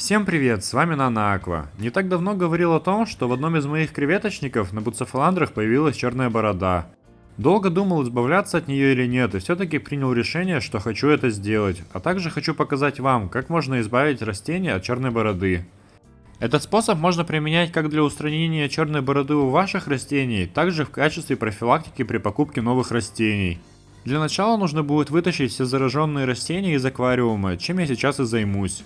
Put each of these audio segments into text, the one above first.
Всем привет, с вами Нана Аква. Не так давно говорил о том, что в одном из моих креветочников на буцефаландрах появилась черная борода. Долго думал, избавляться от нее или нет, и все-таки принял решение, что хочу это сделать. А также хочу показать вам, как можно избавить растения от черной бороды. Этот способ можно применять как для устранения черной бороды у ваших растений, так же в качестве профилактики при покупке новых растений. Для начала нужно будет вытащить все зараженные растения из аквариума, чем я сейчас и займусь.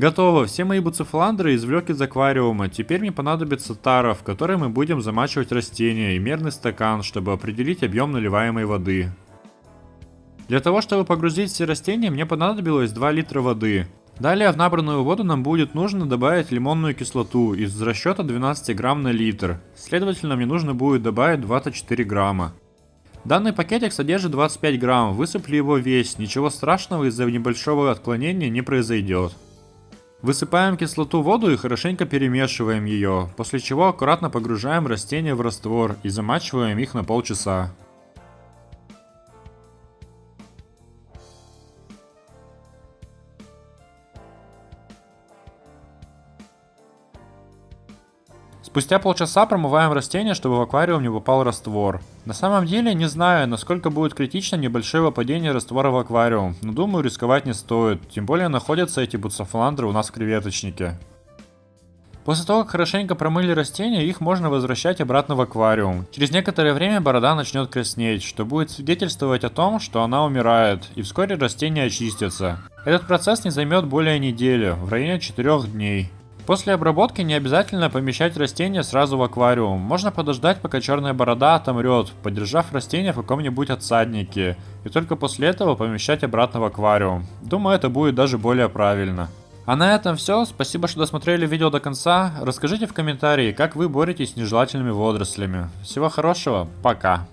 Готово, все мои буцефаландры извлек из аквариума, теперь мне понадобится тара, в которой мы будем замачивать растения, и мерный стакан, чтобы определить объем наливаемой воды. Для того, чтобы погрузить все растения, мне понадобилось 2 литра воды. Далее в набранную воду нам будет нужно добавить лимонную кислоту из расчета 12 грамм на литр. Следовательно, мне нужно будет добавить 24 грамма. Данный пакетик содержит 25 грамм, высыпали его весь, ничего страшного из-за небольшого отклонения не произойдет. Высыпаем кислоту в воду и хорошенько перемешиваем ее, после чего аккуратно погружаем растения в раствор и замачиваем их на полчаса. Спустя полчаса промываем растения, чтобы в аквариум не попал раствор. На самом деле не знаю, насколько будет критично небольшое выпадение раствора в аквариум, но думаю рисковать не стоит, тем более находятся эти буцефаландры у нас в креветочнике. После того, как хорошенько промыли растения, их можно возвращать обратно в аквариум. Через некоторое время борода начнет краснеть, что будет свидетельствовать о том, что она умирает, и вскоре растения очистятся. Этот процесс не займет более недели, в районе 4 дней. После обработки не обязательно помещать растение сразу в аквариум. Можно подождать, пока черная борода отомрет, подержав растение в каком-нибудь отсаднике. И только после этого помещать обратно в аквариум. Думаю, это будет даже более правильно. А на этом все. Спасибо, что досмотрели видео до конца. Расскажите в комментарии, как вы боретесь с нежелательными водорослями. Всего хорошего. Пока.